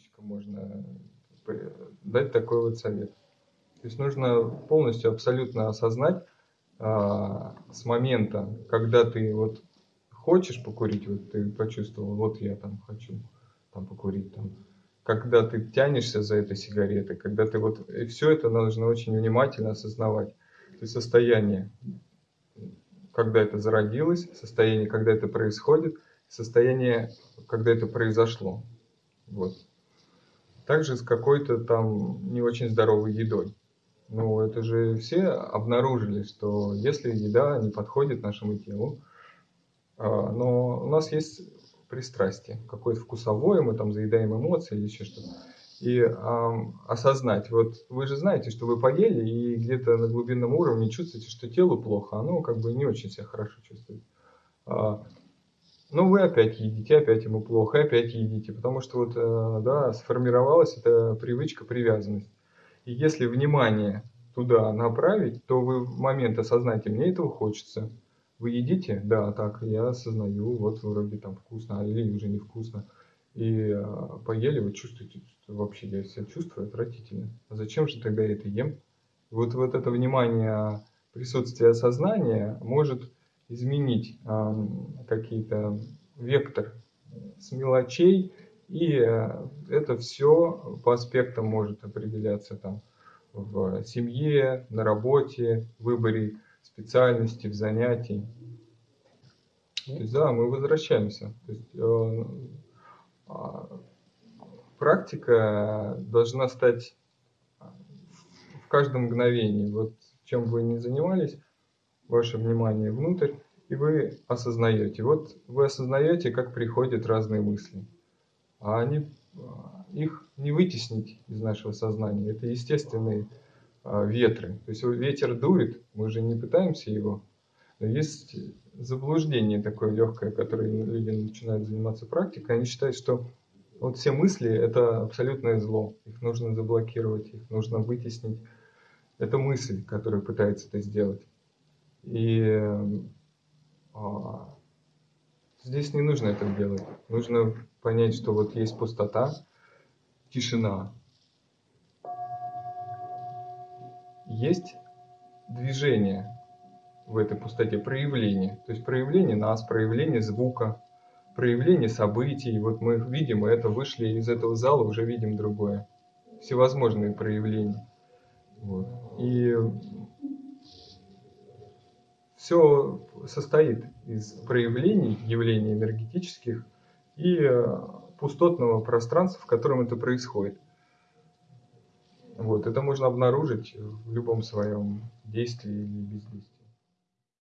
подписчикам можно дать такой вот совет. То есть нужно полностью, абсолютно осознать а, с момента, когда ты вот хочешь покурить, вот ты почувствовал, вот я там хочу там покурить, там, когда ты тянешься за этой сигаретой, когда ты вот, и все это нужно очень внимательно осознавать. То есть состояние, когда это зародилось, состояние, когда это происходит, состояние, когда это произошло. Вот. Также с какой-то там не очень здоровой едой. Ну, это же все обнаружили, что если еда не подходит нашему телу, а, но у нас есть пристрастие, какое-то вкусовое, мы там заедаем эмоции или еще что-то. И э, осознать, вот вы же знаете, что вы поели, и где-то на глубинном уровне чувствуете, что телу плохо, оно как бы не очень себя хорошо чувствует. А, ну, вы опять едите, опять ему плохо, опять едите, потому что вот, э, да, сформировалась эта привычка, привязанность. И если внимание туда направить, то вы в момент осознаете, мне этого хочется. Вы едите? Да, так, я осознаю, вот вроде там вкусно, а или уже невкусно. И а, поели, вы чувствуете, что вообще я себя чувствую отвратительно. А зачем же тогда я это ем? Вот, вот это внимание, присутствие сознания может изменить э, какие-то вектор с мелочей, и э, это все по аспектам может определяться там в семье, на работе, в выборе специальности, в занятии. То есть, да, мы возвращаемся. То есть, э, э, практика должна стать в каждом мгновении. Вот чем вы не занимались, ваше внимание внутрь, и вы осознаете. Вот вы осознаете, как приходят разные мысли. А они, их не вытеснить из нашего сознания. Это естественные а, ветры. То есть ветер дует, мы же не пытаемся его. Но есть заблуждение такое легкое, которое люди начинают заниматься практикой. Они считают, что вот все мысли – это абсолютное зло. Их нужно заблокировать, их нужно вытеснить. Это мысль, которая пытается это сделать. И а, здесь не нужно это делать. Нужно понять, что вот есть пустота, тишина. Есть движение в этой пустоте, проявление. То есть проявление нас, проявление звука, проявление событий. Вот мы видим это, вышли из этого зала, уже видим другое. Всевозможные проявления. Вот. И все состоит из проявлений, явлений энергетических и э, пустотного пространства, в котором это происходит. Вот, это можно обнаружить в любом своем действии или бездействии.